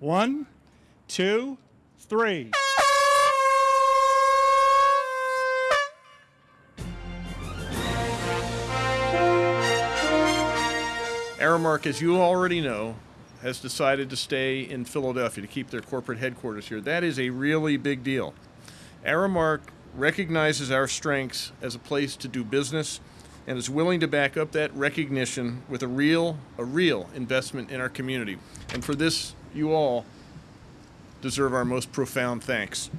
One, two, three. Aramark, as you already know, has decided to stay in Philadelphia to keep their corporate headquarters here. That is a really big deal. Aramark recognizes our strengths as a place to do business and is willing to back up that recognition with a real a real investment in our community. And for this, you all deserve our most profound thanks.